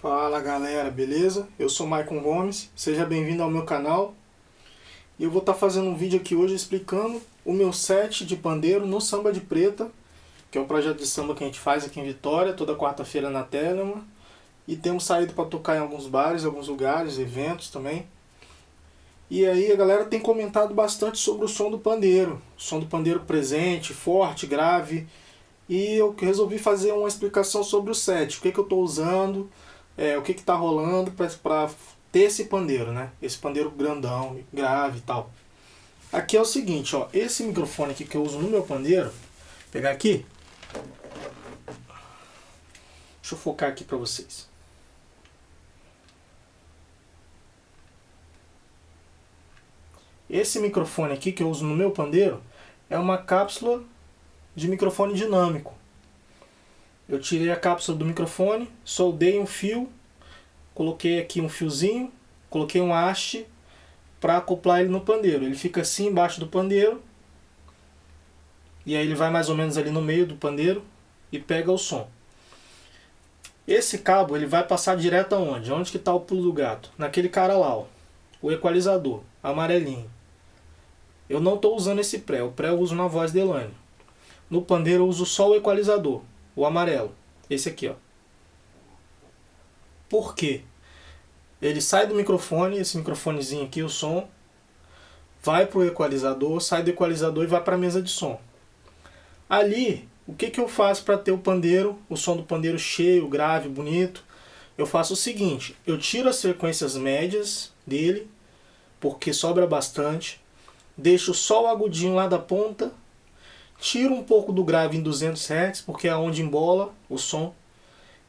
Fala galera, beleza? Eu sou Maicon Gomes, seja bem-vindo ao meu canal. E eu vou estar tá fazendo um vídeo aqui hoje explicando o meu set de pandeiro no Samba de Preta, que é um projeto de samba que a gente faz aqui em Vitória, toda quarta-feira na Telema. E temos saído para tocar em alguns bares, alguns lugares, eventos também. E aí a galera tem comentado bastante sobre o som do pandeiro. O som do pandeiro presente, forte, grave. E eu resolvi fazer uma explicação sobre o set, o que, que eu estou usando, é, o que está rolando para ter esse pandeiro, né? Esse pandeiro grandão, grave e tal. Aqui é o seguinte, ó, esse microfone aqui que eu uso no meu pandeiro, vou pegar aqui, deixa eu focar aqui para vocês. Esse microfone aqui que eu uso no meu pandeiro é uma cápsula de microfone dinâmico. Eu tirei a cápsula do microfone, soldei um fio, coloquei aqui um fiozinho, coloquei um haste para acoplar ele no pandeiro. Ele fica assim embaixo do pandeiro, e aí ele vai mais ou menos ali no meio do pandeiro e pega o som. Esse cabo ele vai passar direto aonde? Onde que está o pulo do gato? Naquele cara lá, ó, o equalizador, amarelinho. Eu não estou usando esse pré, o pré eu uso na voz de Elaine. No pandeiro eu uso só o equalizador o amarelo. Esse aqui, ó. Por quê? Ele sai do microfone, esse microfonezinho aqui, o som, vai para o equalizador, sai do equalizador e vai para a mesa de som. Ali, o que, que eu faço para ter o pandeiro, o som do pandeiro cheio, grave, bonito? Eu faço o seguinte, eu tiro as frequências médias dele, porque sobra bastante, deixo só o agudinho lá da ponta tiro um pouco do grave em 200 Hz, porque é onde embola o som,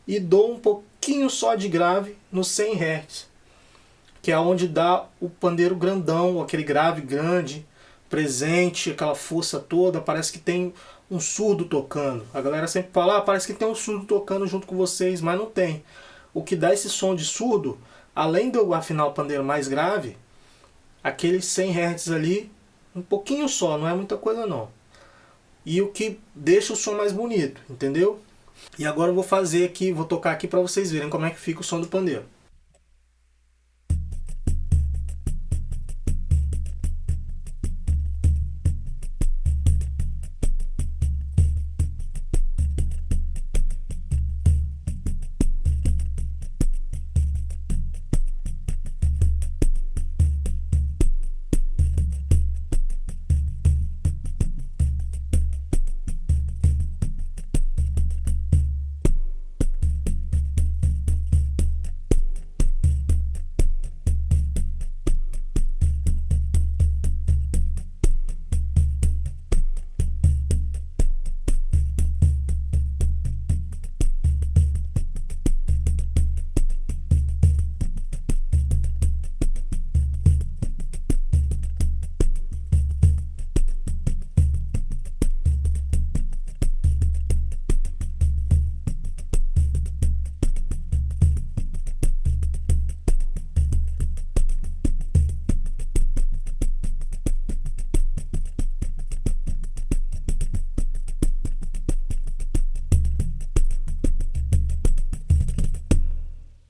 e dou um pouquinho só de grave no 100 Hz, que é onde dá o pandeiro grandão, aquele grave grande, presente, aquela força toda, parece que tem um surdo tocando. A galera sempre fala, ah, parece que tem um surdo tocando junto com vocês, mas não tem. O que dá esse som de surdo, além de eu afinar o pandeiro mais grave, aqueles 100 Hz ali, um pouquinho só, não é muita coisa não e o que deixa o som mais bonito, entendeu? E agora eu vou fazer aqui, vou tocar aqui para vocês verem como é que fica o som do pandeiro.